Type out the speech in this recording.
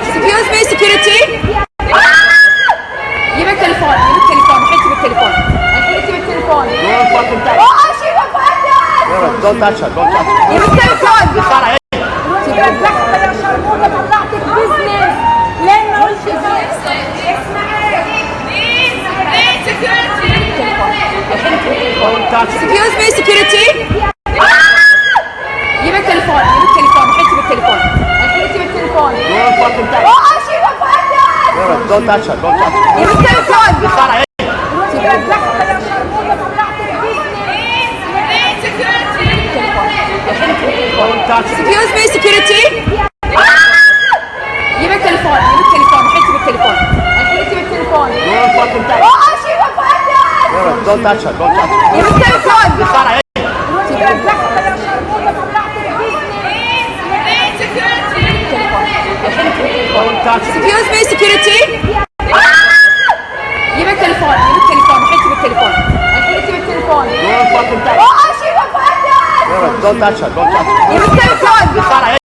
Excuse me, security. جيب التليفون جيب التليفون الحين جيب التليفون الحين جيب التليفون Don't fucking touch اوه شيل الفايل her. Don't touch her. Don't touch her. جيب التليفون Sara, hey. رجعت يا Don't touch her. Don't touch her. جيب التليفون Sara, hey. رجعت يا شرموطه طلعت البزنس Don't touch her. Excuse me, security. جيب التليفون جيب التليفون الحين جيب التليفون الحين جيب التليفون Don't fucking touch her. اوه شيل الفايل Don't touch her. Don't touch her. جيب التليفون Excuse me, security. جيب التليفون جيب التليفون الحين جيب التليفون الحين جيب التليفون Don't fucking touch her. اوه شيل الفايل Don't touch her. Don't touch her. جيب التليفون